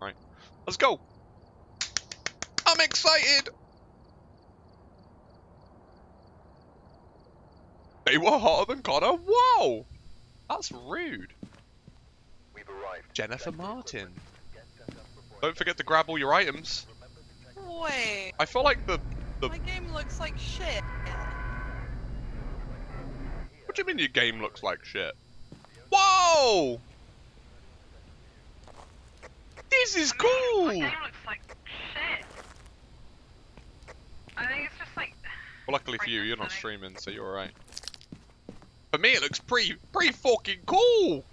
Right. Let's go. I'm excited. They were hotter than Connor. Whoa! That's rude. Jennifer Martin. Don't forget to grab all your items. Wait, I feel like the the. my game looks like shit. What do you mean your game looks like shit? Whoa! This is My cool. game looks like shit. I think it's just like. Well, luckily for you, you're not streaming, so you're alright. For me, it looks pretty, pretty fucking cool.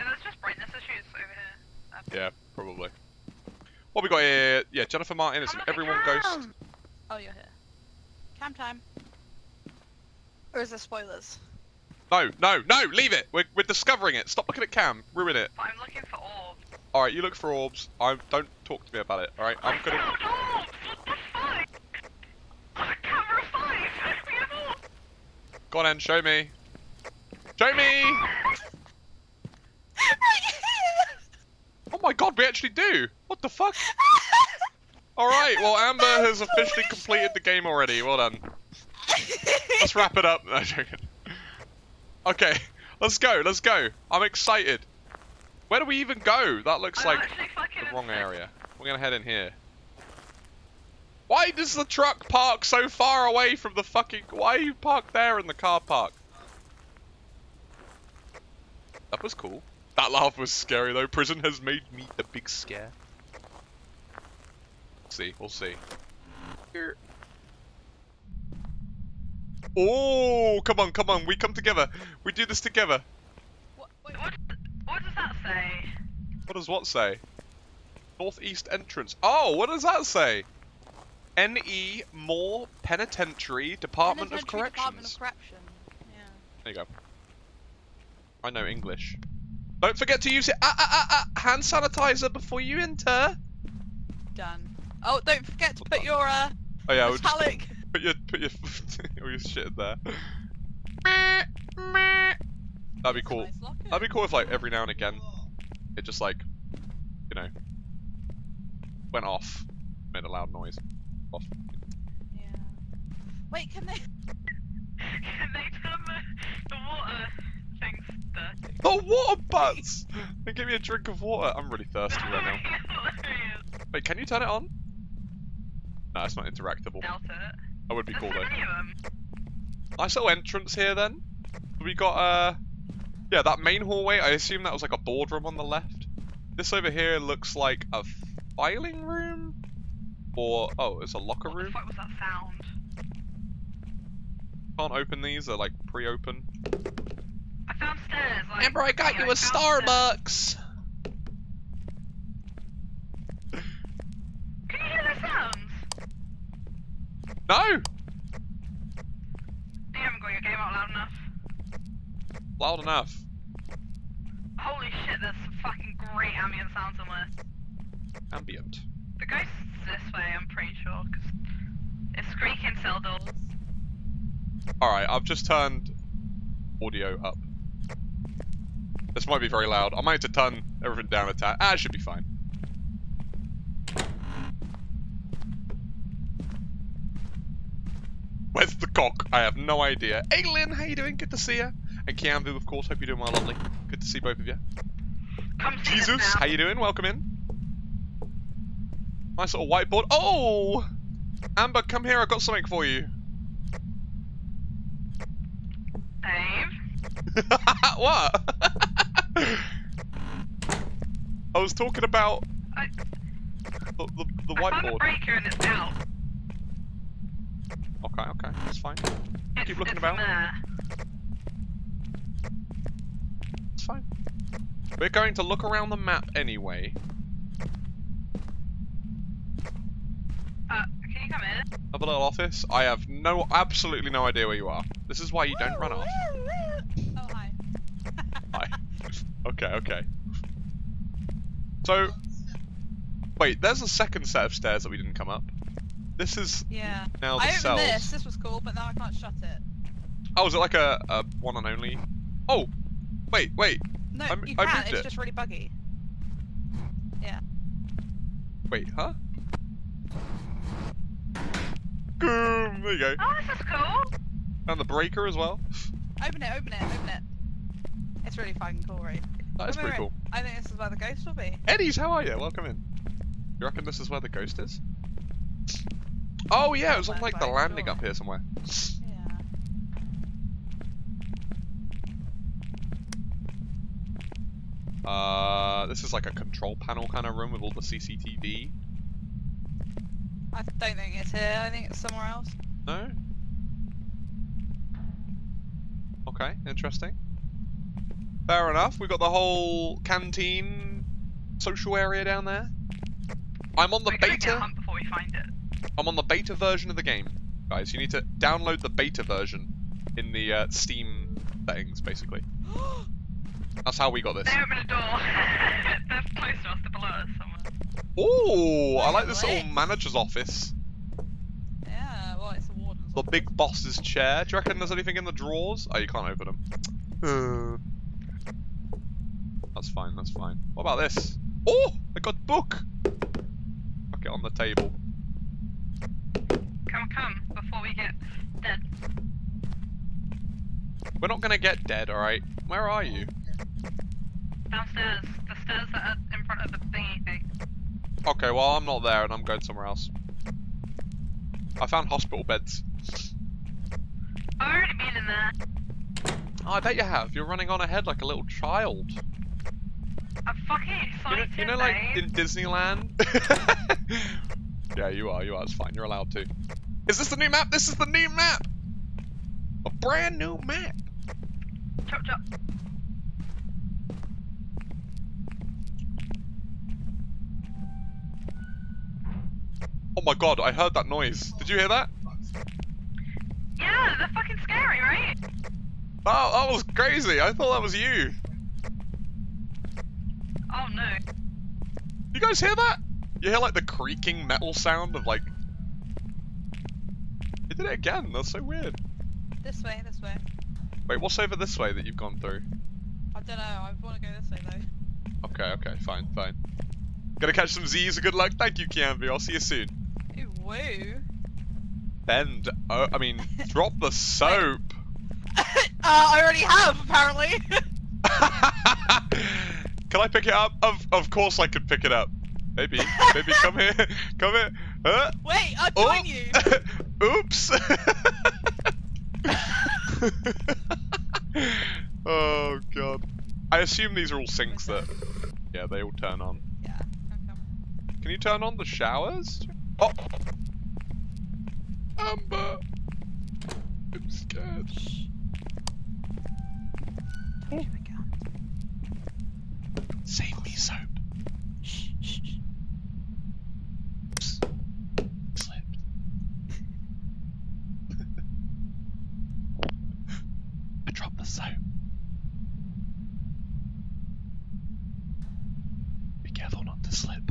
It's just brightness issues over here. That's- Yeah, probably. What we got here? Yeah, Jennifer Martin is an everyone Cam! ghost. Oh, you're here. Cam time. Or is there spoilers? No, no, no, leave it. We're, we're discovering it. Stop looking at Cam. Ruin it. But I'm looking for orbs. All right, you look for orbs. I don't talk to me about it. All right, I'm I gonna. found orbs! What the fuck? Oh, camera five! We have orbs! Go on, then, show me. Show me. Oh my God, we actually do. What the fuck? All right, well, Amber has officially completed the game already. Well done. Let's wrap it up. No, joking. Okay, let's go. Let's go. I'm excited. Where do we even go? That looks I'm like the wrong obsessed. area. We're gonna head in here. Why does the truck park so far away from the fucking? Why are you parked there in the car park? That was cool. That laugh was scary though. Prison has made me a big scare. see, we'll see. Here. Oh, come on, come on. We come together. We do this together. What, wait, What, what does that say? What does what say? Northeast entrance. Oh, what does that say? N.E. Moore Penitentiary Department of Corrections. Department of Correction. Yeah. There you go. I know English. Don't forget to use it. Ah, ah, ah, ah, hand sanitizer before you enter. Done. Oh, don't forget to put your uh, Oh yeah, metallic. Put your put your all your shit in there. That'd be cool. That'd be cool if like every now and again it just like you know went off, made a loud noise. Off. Yeah. Wait, can they? Can they turn the, uh, the water things dirty? Oh, water butts! And give me a drink of water. I'm really thirsty right now. Wait, can you turn it on? No, it's not interactable. Doubt it. That would be cool though. many of. Nice little entrance here then. We got uh yeah, that main hallway, I assume that was like a boardroom on the left. This over here looks like a filing room? Or oh, it's a locker What the room. fuck was that sound? Can't open these, they're like pre-open. I found stairs. Like, Amber, I got yeah, you a found stairs. Starbucks! Can you hear the sounds? No! You haven't got your game out loud enough. Loud enough. Holy shit, there's some fucking great ambient sounds in this. Ambient. The ghost's this way, I'm pretty sure, because it's squeaking cell doors. Alright, I've just turned audio up. This might be very loud. I might have to turn everything down a tad. Ah, it should be fine. Where's the cock? I have no idea. Hey Lynn, how you doing? Good to see you. And Kiambu, of course. Hope you're doing well, lovely. Good to see both of you. Come Jesus, how you doing? Welcome in. Nice little whiteboard. Oh! Amber, come here. I've got something for you. Dave? what? I was talking about I, the, the, the I found whiteboard. breaker and it's out. Okay, okay, that's fine. It's, Keep looking about. there. It's fine. We're going to look around the map anyway. Uh, can you come in? Of a little office. I have no, absolutely no idea where you are. This is why you don't run off. Oh hi. Hi. Okay, okay. So, wait, there's a second set of stairs that we didn't come up. This is Yeah. now the I opened cells. this. This was cool, but now I can't shut it. Oh, is it like a, a one and only? Oh, wait, wait. No, I'm- you I can. moved It's it. just really buggy. Yeah. Wait, huh? Boom! There you go. Oh, this is cool. And the breaker as well. Open it. Open it. Open it. It's really fucking cool, right? That is Wait, pretty wait, cool. I think this is where the ghost will be. Eddies, how are you? Welcome in. You reckon this is where the ghost is? Oh yeah, it was on like the landing sure. up here somewhere. Yeah. Uh, this is like a control panel kind of room with all the CCTV. I don't think it's here. I think it's somewhere else. No? Okay, interesting. Fair enough. We've got the whole canteen social area down there. I'm on the We're beta. hunt before we find it. I'm on the beta version of the game, guys. You need to download the beta version in the uh, Steam settings, basically. That's how we got this. They open a door. They're close to us. They're below us somewhere. Ooh, I like this little manager's office. yeah. Well, it's the warden's. The office. big boss's chair. Do you reckon there's anything in the drawers? Oh, you can't open them. Uh, that's fine, that's fine. What about this? Oh, I got book. Fuck it on the table. Come, come, before we get dead. We're not gonna get dead, alright? Where are you? Downstairs. The stairs that are in front of the thingy thing. Okay, well, I'm not there and I'm going somewhere else. I found hospital beds. I've already been in there. Oh, I bet you have. You're running on ahead like a little child. I'm fucking You know, excited, you know like babe. in Disneyland? yeah, you are, you are. It's fine. You're allowed to. Is this the new map? This is the new map! A brand new map! Chop, chop. Oh my god, I heard that noise. Did you hear that? Yeah, they're fucking scary, right? Oh, that was crazy. I thought that was you. Oh no. You guys hear that? You hear like the creaking metal sound of like. It did it again. That's so weird. This way. This way. Wait, what's over this way that you've gone through? I don't know. I want to go this way though. Okay, okay, fine, fine. Gonna catch some Z's. A good luck. Thank you, Kianvi. I'll see you soon. Ooh, woo. Bend. Oh, I mean, drop the soap. uh, I already have apparently. Can I pick it up? Of of course I can pick it up. Maybe. baby, come here. Come here. Huh? Wait, I'll Oh. join you. Oops. oh god. I assume these are all sinks that yeah, they all turn on. Yeah. Can you turn on the showers? Oh. Amber. I'm scared. Shh. We can't. Save me soap. Shh, shh, shh. Oops. Slipped. I dropped the soap. Be careful not to slip.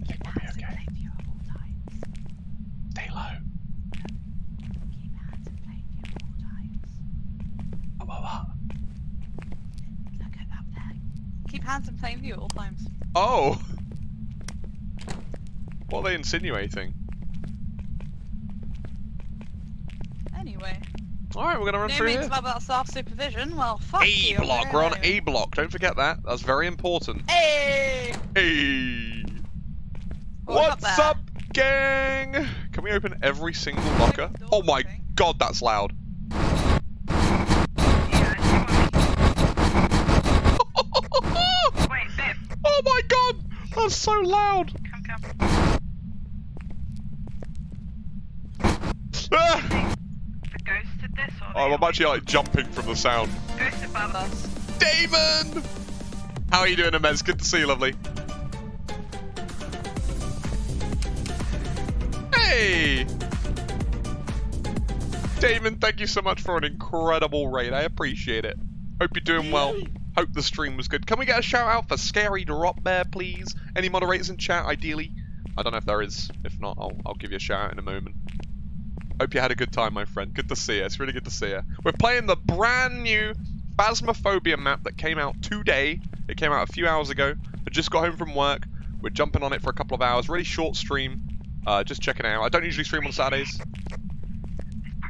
I think we'll be Hands in okay. plain view at all times. Stay low. Keep hands in plain view at all times. Oh, oh, oh. Look at up there. Keep hands in plain view at all times. Oh! What are they insinuating? Anyway, Alright, we're gonna run no through means here. about that self supervision. Well, fuck A you. block, we're on. A block, don't forget that. That's very important. Hey! Hey! What we got What's up, gang? Can we open every single locker? Oh my god, that's loud. Yeah, I see one. Wait, babe. oh my god, that's so loud. Come, come. Ah! The ghost did this or Oh, they I'm actually like jumping from the sound. Ghost above us. Us. Damon! How are you doing, Amez? Good to see you, lovely. Hey! Damon, thank you so much for an incredible raid. I appreciate it. Hope you're doing well. Hope the stream was good. Can we get a shout out for Scary Drop Bear, please? Any moderators in chat, ideally? I don't know if there is. If not, I'll, I'll give you a shout out in a moment. Hope you had a good time, my friend. Good to see you. It's really good to see you. We're playing the brand new Phasmophobia map that came out today. It came out a few hours ago. I just got home from work. We're jumping on it for a couple of hours. Really short stream. Uh, just checking out. I don't usually stream on Saturdays.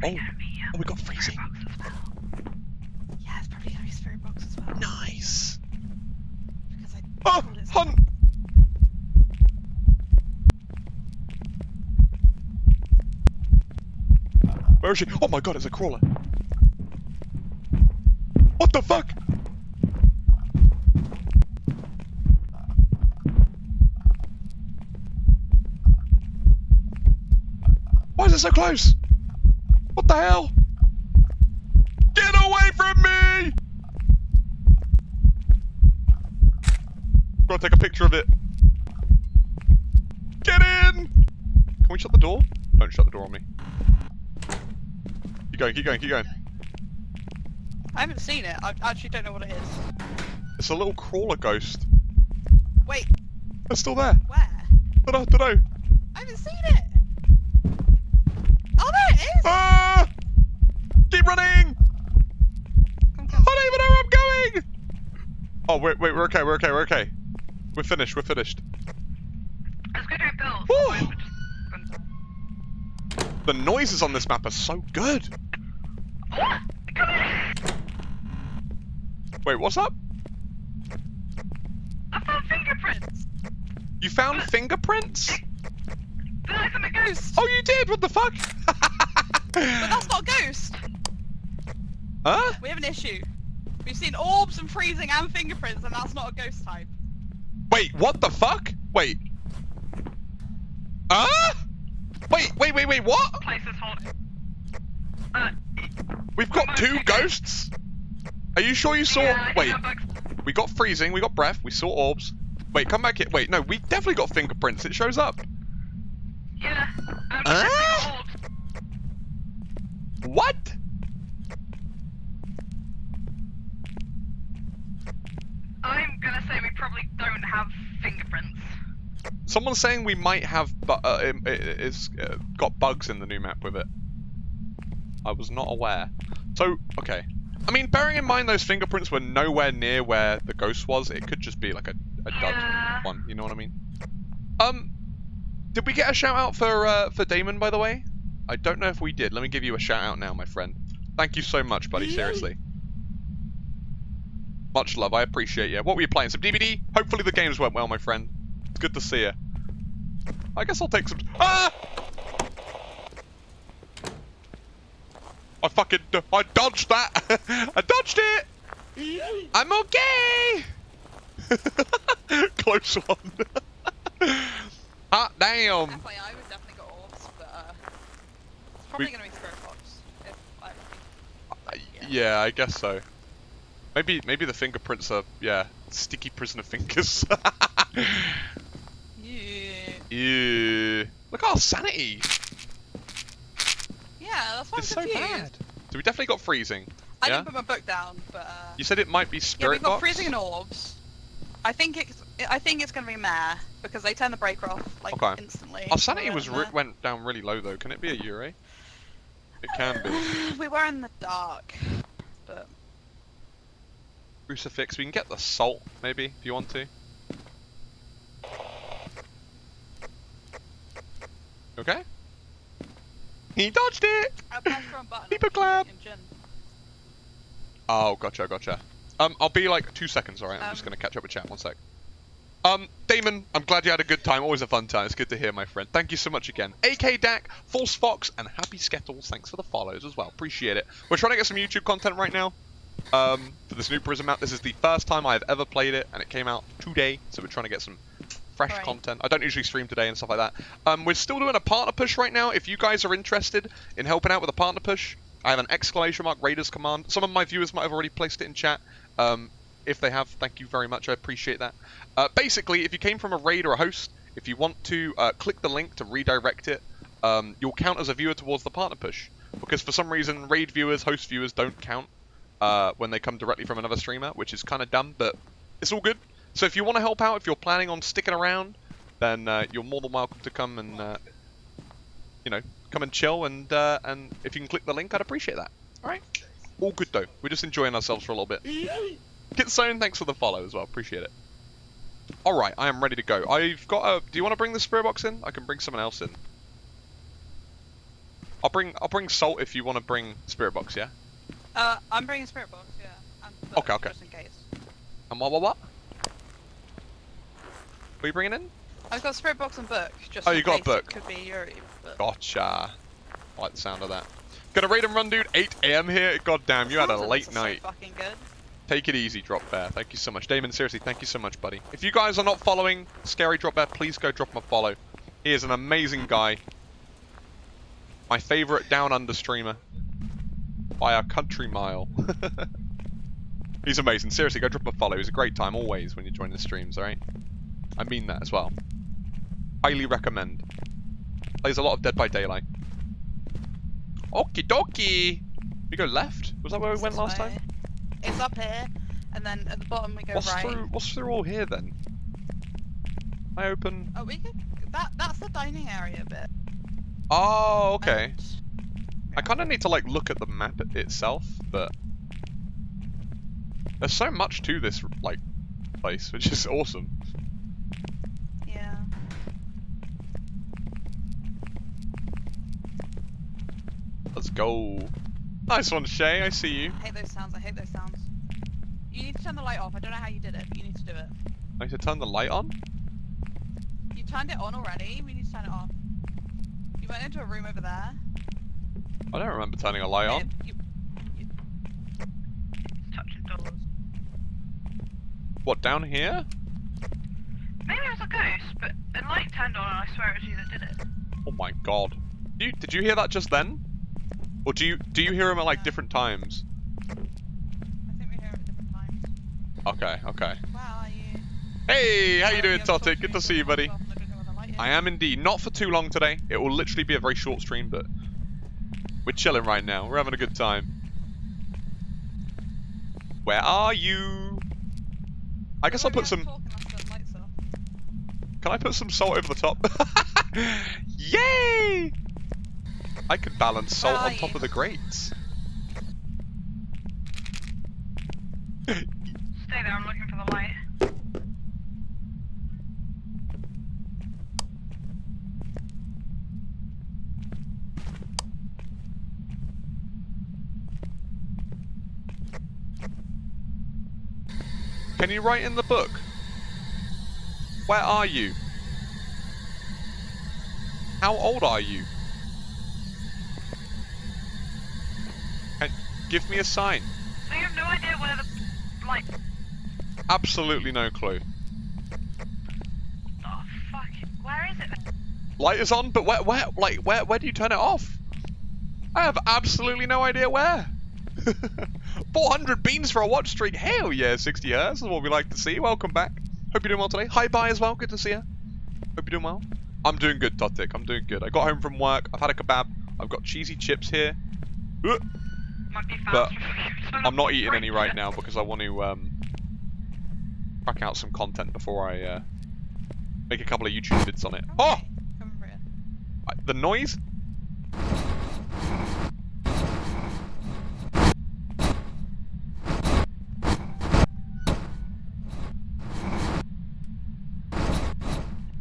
Oh, oh, we got freezing. Yeah, it's probably gonna be spirit box as well. Nice. Because I Oh, told it- hunt. Oh my god, it's a crawler. What the fuck? Why is it so close? What the hell? Get away from me! Gotta take a picture of it. Get in! Can we shut the door? Don't shut the door on me. Keep going, keep going, keep going. I haven't seen it. I actually don't know what it is. It's a little crawler ghost. Wait, It's still there. where? Dunno, dunno. I haven't seen it. Oh, there it is. Ah! Keep running! Come, come. I don't even know where I'm going! Oh, wait, wait, we're okay, we're okay, we're okay. We're finished, we're finished. Let's go do a build. Woo! We're just gonna- The noises on this map are so good. What? Come in! Wait, what's up? I found fingerprints! You found fingerprints? But I found a ghost! Oh, you did? What the fuck? But that's not a ghost. Huh? We have an issue. We've seen orbs and freezing and fingerprints, and that's not a ghost type. Wait, what the fuck? Wait. Ah? Wait, wait, wait, wait, what? Place is haunted. Uh, We've got two ghosts? Are you sure you saw? yeah, Wait, we got freezing, we got breath, we saw orbs. Wait, come back here. Wait, no, we definitely got fingerprints. It shows up. Yeah. Um, Ah? What? I'm gonna say we probably don't have fingerprints. Someone's saying we might have, but uh, it, it's uh, got bugs in the new map with it. I was not aware. So, okay. I mean, bearing in mind those fingerprints were nowhere near where the ghost was, it could just be like a, a dud Yeah. one. You know what I mean? Um, did we get a shout out for uh, for Damon, by the way? I don't know if we did. Let me give you a shout out now, my friend. Thank you so much, buddy. Seriously. Much love. I appreciate you. What were you playing? Some DBD? Hopefully the games went well, my friend. It's good to see you. I guess I'll take some. Ah! I fucking. I dodged that. I dodged it. I'm okay. Close one. ah, damn. FYI, we've definitely got orbs, but uh, it's probably We- gonna be. If I, I- Yeah, I guess so. Maybe maybe the fingerprints are yeah sticky prisoner fingers. yeah. Ew. Look at our sanity. Yeah, that's why I'm It's so confused. bad. So we definitely got freezing. I Yeah? didn't put my book down, but uh, You said it might be spirit. yeah, we've got box. freezing and orbs. I think it's I think it's gonna be meh because they turn the breaker off like Okay. instantly. Our sanity Yeah, was re- went down really low though. Can it be a Yurei? It can be. we were in the dark, but Crucifix. We can get the salt maybe if you want to. Okay. He dodged it. I pressed the wrong button. Keep a I'm clap. Oh, gotcha, gotcha. Um, I'll be like two seconds, alright? I'm just Um, gonna catch up with chat. One sec. Um, Damon, I'm glad you had a good time. Always a fun time. It's good to hear, my friend. Thank you so much again. AK Dak, False Fox, and Happy Skettles. Thanks for the follows as well. Appreciate it. We're trying to get some YouTube content right now. Um, for this new Prison map. This is the first time I've ever played it, and it came out today. So we're trying to get some fresh Right. content. I don't usually stream today and stuff like that. Um, we're still doing a partner push right now. If you guys are interested in helping out with a partner push, I have an exclamation mark Raiders command. Some of my viewers might have already placed it in chat. Um, if they have, thank you very much. I appreciate that. Uh, basically, if you came from a raid or a host, if you want to uh, click the link to redirect it, um, you'll count as a viewer towards the partner push. because for some reason raid viewers, host viewers don't count uh, when they come directly from another streamer, which is kind of dumb, but it's all good. So if you want to help out, if you're planning on sticking around, then uh, you're more than welcome to come and, uh, you know, come and chill. And uh, and if you can click the link, I'd appreciate that. All right. All good though. We're just enjoying ourselves for a little bit. Kitsune, thanks for the follow as well. Appreciate it. All right, I am ready to go. I've got a. Do you want to bring the spirit box in? I can bring someone else in. I'll bring. I'll bring salt if you want to bring spirit box. Yeah. Uh, I'm bringing spirit box. Yeah. Okay, okay. Just in case. And what? What? What? What are you bringing in? I've got spirit box and book. Just Oh, you got a book. Could be Yurei. But Gotcha. I like the sound of that. Gonna raid and run, dude. 8 a.m. here. God damn, you had a late is so night. fucking good. Take it easy, Drop Bear. Thank you so much. Damon, seriously, thank you so much, buddy. If you guys are not following Scary Drop Bear, please go drop him a follow. He is an amazing guy. My favorite down under streamer. By a country mile. He's amazing. Seriously, go drop him a follow. He's a great time always when you join the streams, alright? I mean that as well. Highly recommend. Plays a lot of Dead by Daylight. Okie dokie! We go left? Was that where we went last way. time? It's up here, and then at the bottom we go What's right. through what's through all here then? I open Oh, we could. That that's the dining area bit. Oh, okay. And- I kinda need to like look at the map itself, but there's so much to this like place, which is awesome. Yeah. Let's go. Nice one, Shay, I see you. I hate those sounds. I hate those sounds. You need to turn the light off. I don't know how you did it, but you need to do it. I need to turn the light on? You turned it on already. We need to turn it off. You went into a room over there. I don't remember turning a light on. You, Touching doors. What, down here? Maybe it was a ghost, but the light turned on and I swear it was you that did it. Oh my god. You, did you hear that just then? Or do you do you hear him at like different times? I think we hear it at different times. Okay, okay. Wow, are you? Hey, how you Oh, doing, Totic? Good to see you, buddy. I don't know where the light is. I am indeed. Not for too long today. It will literally be a very short stream, but we're chilling right now. We're having a good time. Where are you? I guess I'll put some. haven't talked unless the lights off. Can I put some salt over the top? Yay! I could balance salt on top of the grates. Stay there, I'm looking for the light. Can you write in the book? Where are you? How old are you? Give me a sign. So you have no idea where the light. Absolutely no clue. Oh fuck! Where is it? Light is on, but where, where, like, where, where do you turn it off? I have absolutely no idea where. 400 beans for a watch streak. Hell yeah, 60 hertz is what we like to see. Welcome back. Hope you're doing well today. Hi, bye as well. Good to see you. Hope you're doing well. I'm doing good, Totik. I'm doing good. I got home from work. I've had a kebab. I've got cheesy chips here. Ugh. But faster for you. I'm not eating any right now because I want to um, crack out some content before I uh, make a couple of YouTube vids on it. Oh! here. Come over here. I- The noise?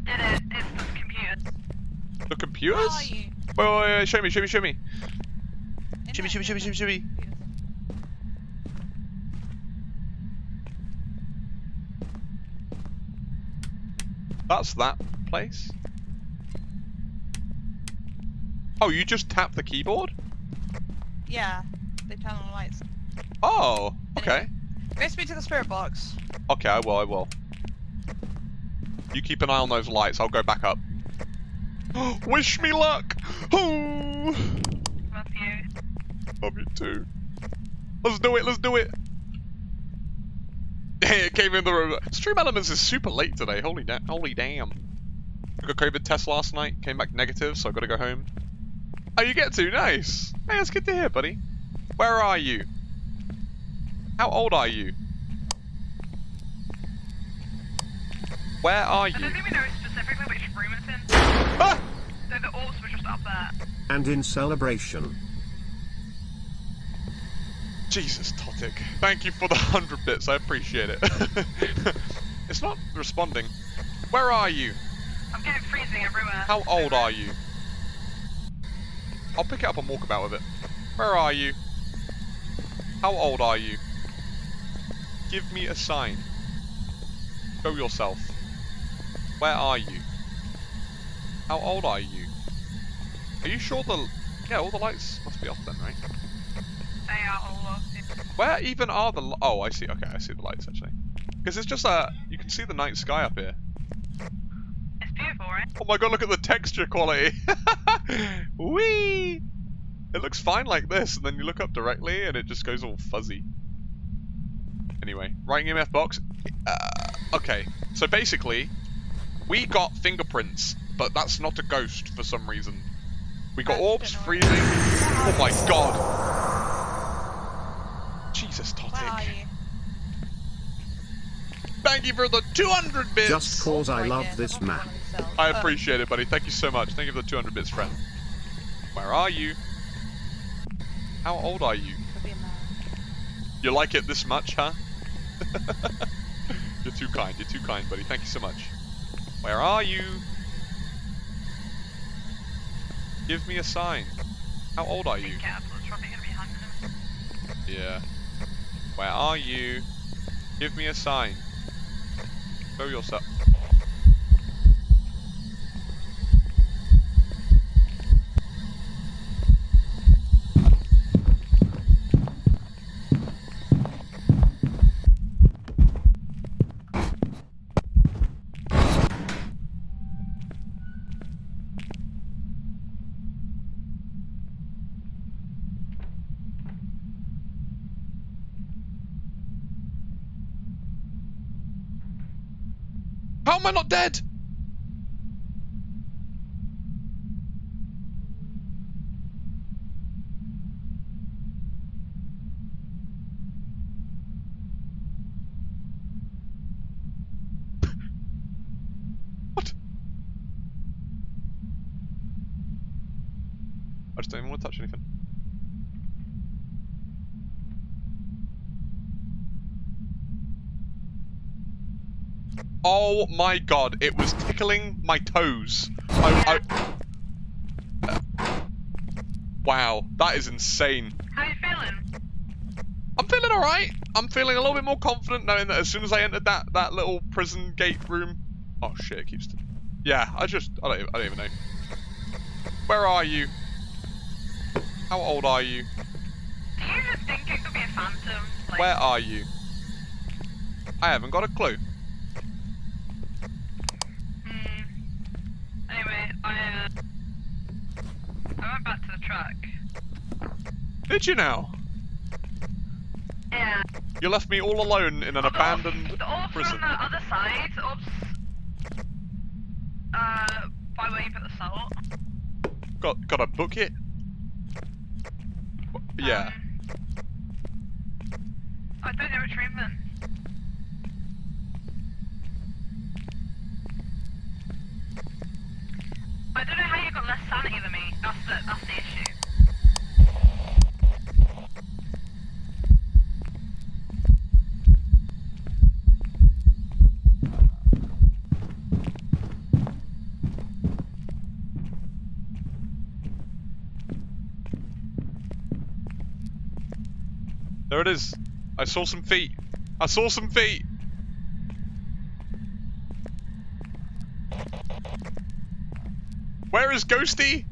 Did it? It's the computers. The Where are you? Wait, wait, wait, show me, show me, show me. Shimmy, shimmy, shimmy, shimmy, shimmy. That's that place. Oh, you just tap the keyboard? Yeah, they turn on the lights. Oh, okay. Go me to the spirit box. Okay, I will, I will. You keep an eye on those lights, I'll go back up. Wish me luck! Oh. Love you too. Let's do it, let's do it! Hey, it came in the room. Stream Elements is super late today, holy, da holy damn. I got COVID test last night, came back negative, so I gotta go home. Oh, you get to? Nice. Hey, that's good to hear, buddy. Where are you? How old are you? Where are you? I you? don't think we know specifically which room it's in. Ah! So the orbs were just up there. And in celebration. Jesus, Totic. Thank you for the 100 bits. I appreciate it. it's not responding. Where are you? I'm getting freezing everywhere. How old are you? I'll pick it up and walk about with it. Where are you? How old are you? Give me a sign. Show yourself. Where are you? How old are you? Are you sure the... Yeah, all the lights must be off then, right? They are all off. Where even are the... Oh, I see. Okay, I see the lights, actually. Because it's just uh, You can see the night sky up here. It's beautiful, right? Oh my god, look at the texture quality! Whee! It looks fine like this, and then you look up directly, and it just goes all fuzzy. Anyway, writing EMF box. Uh, okay, so basically, we got fingerprints, but that's not a ghost for some reason. We got orbs freezing. Oh my god! Jesus, Where are you? Thank you for the 200 bits! Just cause I love this map. I appreciate it, buddy. Thank you so much. Thank you for the 200 bits, friend. Where are you? How old are you? could be a man. You like it this much, huh? You're too kind. You're too kind, buddy. Thank you so much. Where are you? Give me a sign. How old are you? Be careful, it's probably gonna be hunting them. Yeah. Where are you? Give me a sign. Show yourself. How am I not dead? what? I just don't even want to touch anything. Oh my god, it was tickling my toes. I, I... Uh, wow, that is insane. How you feeling? I'm feeling alright. I'm feeling a little bit more confident knowing that as soon as I entered that, that little prison gate room... Oh shit, it keeps... Yeah, I just... I don't, even- I don't even know. Where are you? How old are you? Do you just think it could be a phantom? Like, Where are you? I haven't got a clue. Hmm. Anyway, I, uh... I went back to the truck. Did you now? Yeah. You left me all alone in an The orbs- abandoned The orbs prison. on the other side. The orbs... Uh, by where you put the salt. Got got a bucket? Yeah. Um, I don't know which room then. I don't know how you got less sanity than me. That's the, issue. There it is. I saw some feet. I saw some feet. Where is Ghosty?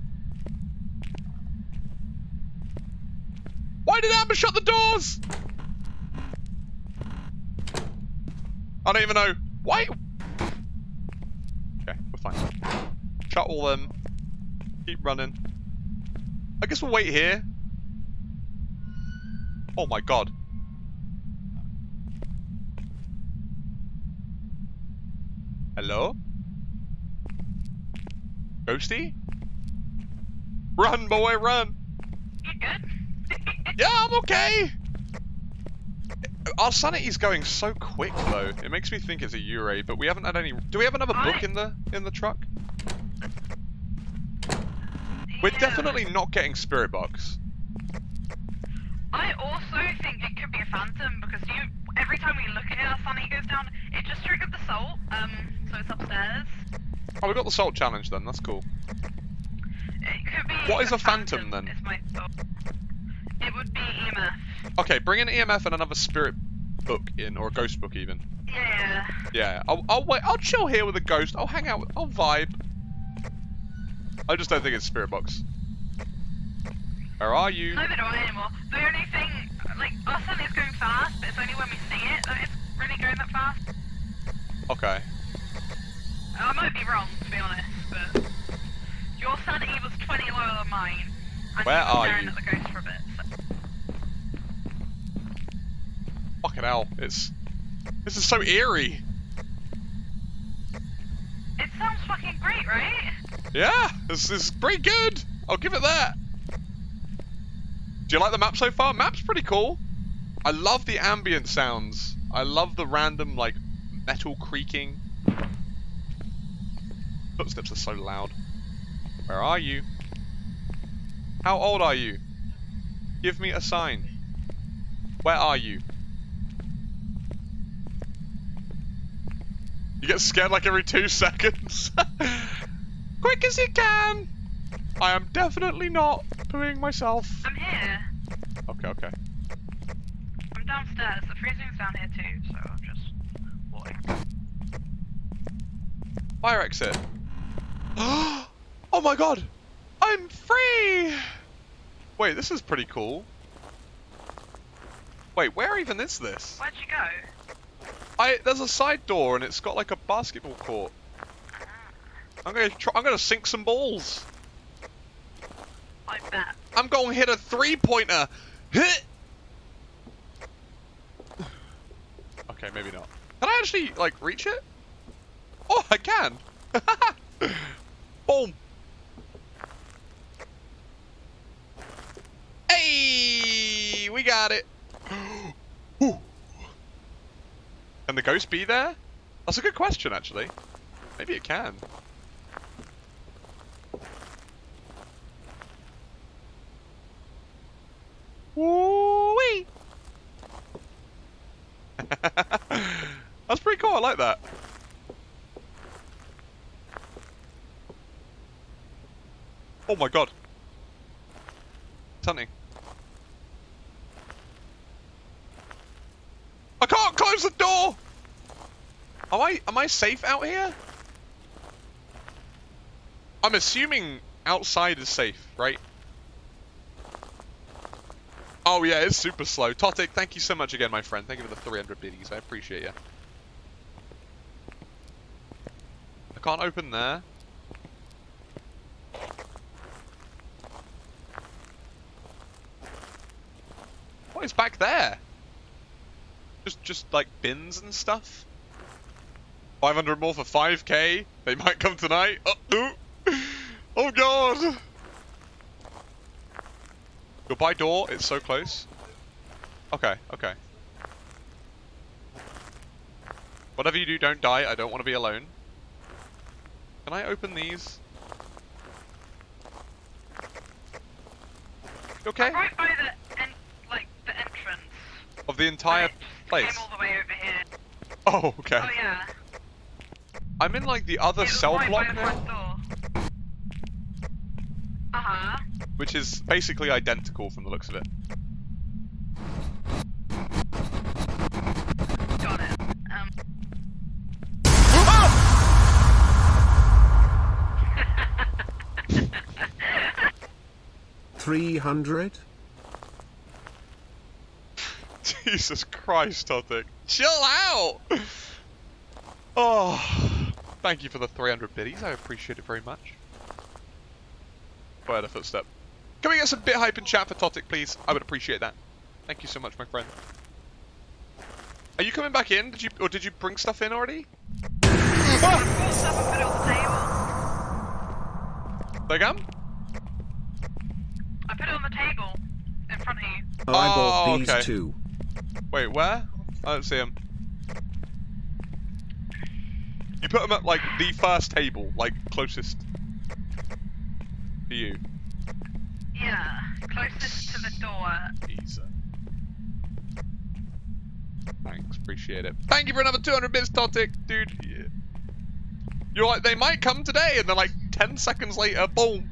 Why did Amber shut the doors? I don't even know. Why? Okay, we're fine. Shut all them. Keep running. I guess we'll wait here. Oh my god. Hello? Ghosty? Run, boy, run. You good? Yeah, I'm okay. Our sanity's going so quick though. It makes me think it's a Yurei, but we haven't had any. Do we have another book in the in the truck? We're definitely not getting spirit box. I also think it could be a phantom because you every time we look at it, our sunny goes down. It just triggered the salt, um, so it's upstairs. Oh, we got the salt challenge then. That's cool. It could be. What is a phantom, then? My. It would be EMF. Okay, bring an EMF and another spirit book in, or a ghost book even. Yeah. Yeah, I'll, I'll wait. I'll chill here with a ghost. I'll hang out. with- I'll vibe. I just don't think it's spirit box. Where are you? Neither do I anymore. The only thing, like, sun is going fast, but it's only when we see it that it's really going that fast. Okay. I might be wrong, to be honest, but your sanity was 20 lower than mine. And Where are you? at the ghost for a bit. So. Fucking hell. It's. This is so eerie. It sounds fucking great, right? Yeah, this is pretty good. I'll give it that. Do you like the map so far? Map's pretty cool. I love the ambient sounds. I love the random, like, metal creaking. Footsteps are so loud. Where are you? How old are you? Give me a sign. Where are you? You get scared like every two seconds. Quick as you can! I am definitely not doing myself. I'm here. Okay, okay. I'm downstairs. The freezing's down here too, so I'm just walking. Fire exit. oh my god! I'm free! Wait, this is pretty cool. Wait, where even is this? Where'd you go? I there's a side door and it's got like a basketball court. I'm gonna try, I'm gonna sink some balls. I bet. I'm going to hit a three pointer. Hit. Okay, maybe not. Can I actually like reach it? Oh, I can. Boom. Hey, we got it. Can the ghost be there? That's a good question, actually. Maybe it can. Woo-wee! That's pretty cool, I like that. Oh my god. It's hunting. I can't close the door! Am I am I safe out here? I'm assuming outside is safe, right? Oh yeah, it's super slow. Totic, thank you so much again, my friend. Thank you for the 300 biddies. I appreciate you. I can't open there. Is back there? Just, just like bins and stuff. 500 more for 5k. They might come tonight. Oh, ooh. oh god. Goodbye door, it's so close. Okay, okay. Whatever you do, don't die. I don't want to be alone. Can I open these? You okay? I'm right by the en- like the entrance. Of the entire and place? Came all the way over here. Oh, okay. Oh yeah. I'm in like the other it cell right block now, door. Uh huh. which is basically identical from the looks of it. Got it. Um. 300? Jesus Christ, Totic. Chill out! Oh, thank you for the 300 biddies. I appreciate it very much. Oh, I had a footstep. Can we get some bit hype in chat for Totic, please? I would appreciate that. Thank you so much, my friend. Are you coming back in? Did you, or did you bring stuff in already? Ah! Pull stuff and put it on the table. There you go. I bought Oh, these okay. two. Wait, where? I don't see him. You put him at like the first table, like closest to you. Yeah, closest to the door. Easy. Thanks, appreciate it. Thank you for another 200 bits, Totic, dude. Yeah. You're like, they might come today, and then like 10 seconds later, boom.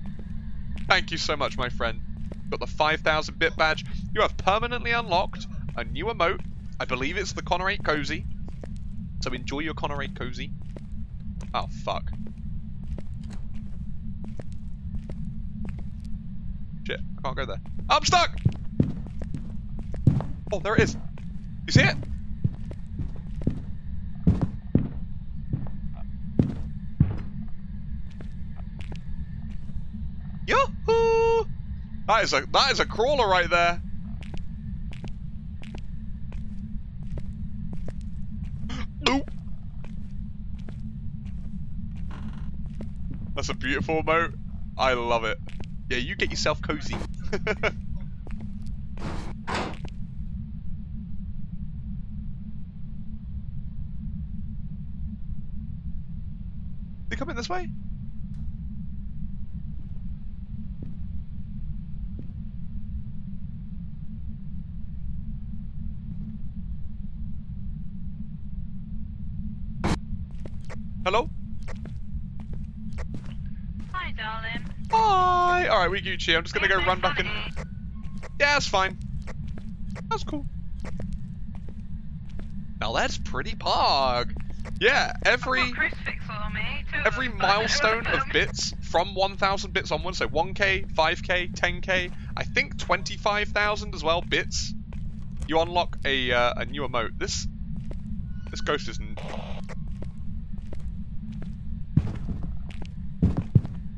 Thank you so much, my friend. Got the 5,000 bit badge. You have permanently unlocked a new emote. I believe it's the Connor 8 Cozy. So enjoy your Connor 8 Cozy. Oh, fuck. Shit, I can't go there. Oh, I'm stuck! Oh, there it is. You see it? Yahoo! That is a that is a crawler right there. That's a beautiful emote. I love it. Yeah, you get yourself cozy. they coming this way? Hello? Darling. Hi! Alright, we Gucci. I'm just gonna go run back in. funny? Yeah, that's fine. That's cool. Now that's pretty pog. Yeah, every I've got a crucifix on me. Two of every them, but I don't milestone of bits from 1,000 bits onwards, so 1k, 5k, 10k, I think 25,000 as well bits. You unlock a uh, a new emote. This this ghost is.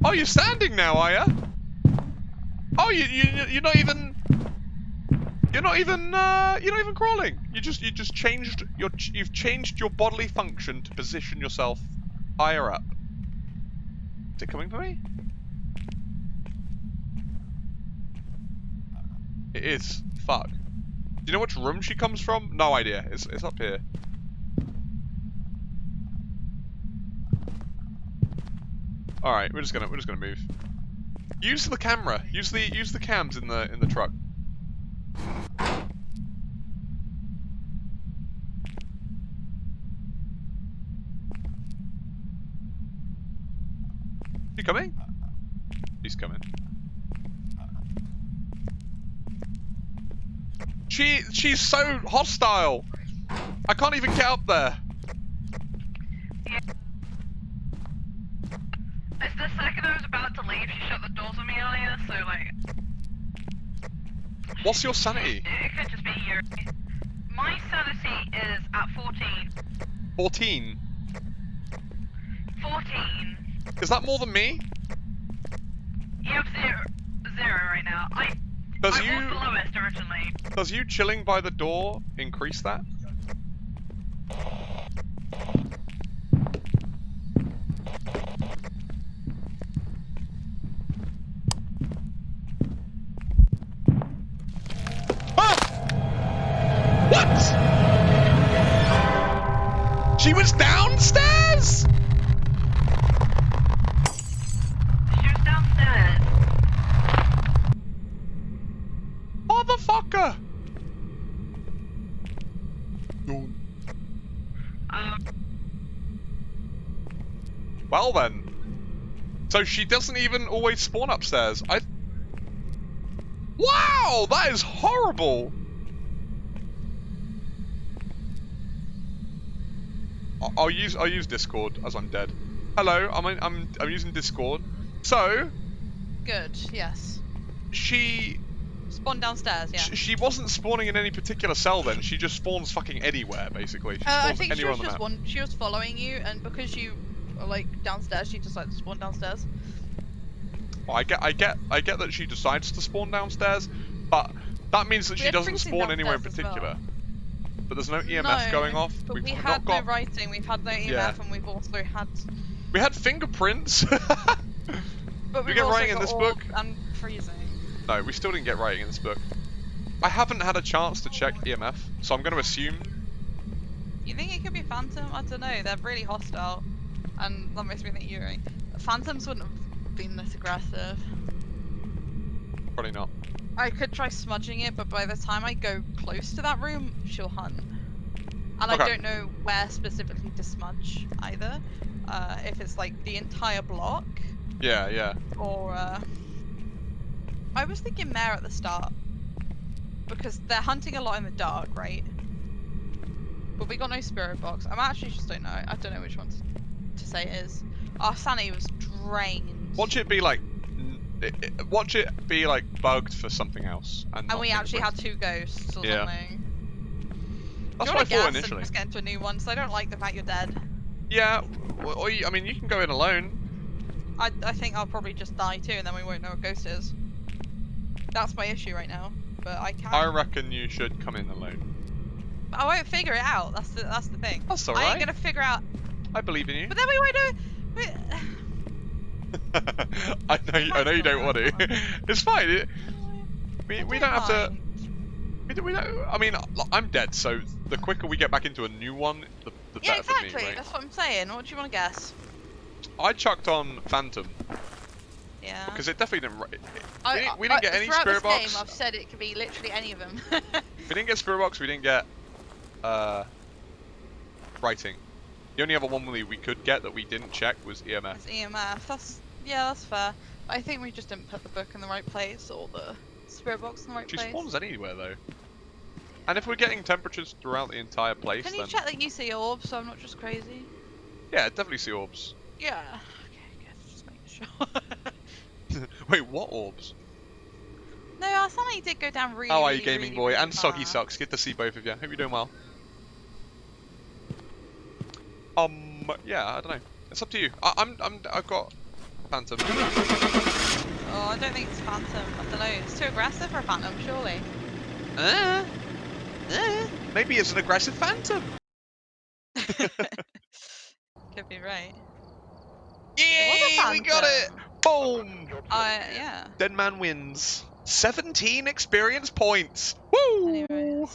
Oh, you're standing now, are ya? Oh, you you you're not even. You're not even uh, you're not even crawling. You just you just changed your you've changed your bodily function to position yourself higher up. Is it coming for me? It is. Fuck. Do you know which room she comes from? No idea. It's it's up here. All right, we're just gonna we're just gonna move. Use the camera. Use the use the cams in the in the truck. You coming? He's coming. She she's so hostile. I can't even get up there. The second I was about to leave, she shut the doors on me earlier, so like. What's your sanity? It, could just be you. My sanity is at 14. 14. 14. Is that more than me? You have zero, zero right now. I, Does I was the you lowest originally. does you chilling by the door increase that? Um, Well then. So she doesn't even always spawn upstairs. I. Wow, that is horrible. I- I'll use I'll use Discord as I'm dead. Hello, I'm in, I'm I'm using Discord. So Good, yes. she Spawn downstairs, yeah. sh- she wasn't spawning in any particular cell then. She just spawns fucking anywhere basically. She Uh, I think she was on the just one. She was following you, and because you are like downstairs, she decided to spawn downstairs. Well, I get, I get, I get that she decides to spawn downstairs, but that means that We she doesn't spawn anywhere in as well. particular. But there's no EMF no, going off. But We've we not had got. no writing. We've had no EMF, Yeah. and we've also had. We had fingerprints. But we get writing in this book? And freezing. No, we still didn't get writing in this book. I haven't had a chance to check EMF, so I'm going to assume. You think it could be Phantom? I don't know. They're really hostile, and that makes me think Yurei. Phantoms wouldn't have been this aggressive. Probably not. I could try smudging it, but by the time I go close to that room, she'll hunt. And Okay. I don't know where specifically to smudge either. Uh, if it's like the entire block, Yeah, yeah. or uh... I was thinking Mare at the start because they're hunting a lot in the dark, right? But we got no spirit box. I'm actually just don't know. I don't know which one to, to say it is. Our Sunny was drained. Watch it be like. Watch it be like bugged for something else. And, and we actually had two ghosts or Yeah. something. That's what I thought to guess and initially. just get into a new one? So I don't like the fact you're dead. Yeah, or, or you, I mean, you can go in alone. I, I think I'll probably just die too, and then we won't know what ghost is. That's my issue right now. But I can't. I reckon you should come in alone. I won't figure it out. That's the that's the thing. That's alright. I ain't gonna figure out. I believe in you. But then we won't. We... I know, you- I know you don't want to. it's fine. It, we, we don't have to. We don't, we don't. I mean, I'm dead, so the quicker we get back into a new one, the, the Yeah, better exactly. for me, Yeah, right? That's what I'm saying. What do you want to guess? I chucked on Phantom Yeah. because it definitely didn't. It, I, we didn't, we didn't I- get any spirit box. Game, I've said it could be literally any of them. We didn't get spirit box. We didn't get uh, writing. The only other one we, we could get that we didn't check was EMF. It's EMF. That's yeah, that's fair. I think we just didn't put the book in the right place or the spirit box in the right She place. She spawns anywhere though. And if we're getting temperatures throughout the entire place, Can you then check that you see orbs so I'm not just crazy? yeah, definitely see orbs. Yeah. Okay, good. Just making sure. Wait, what orbs? no, our Sunny did go down really. How are you, really, gaming really, boy? really and Soggy far. Sucks. Good to see both of you. Hope you're doing well. Um, yeah, I don't know. It's up to you. I, I'm, I'm, I've got Phantom. Oh, I don't think it's Phantom. I don't know. It's too aggressive for a Phantom, surely. Uh, uh, maybe it's an aggressive Phantom. Could be right. Yeah, we got it. Boom. Uh, yeah. Dead man wins. 17 experience points. Woo! Anyway,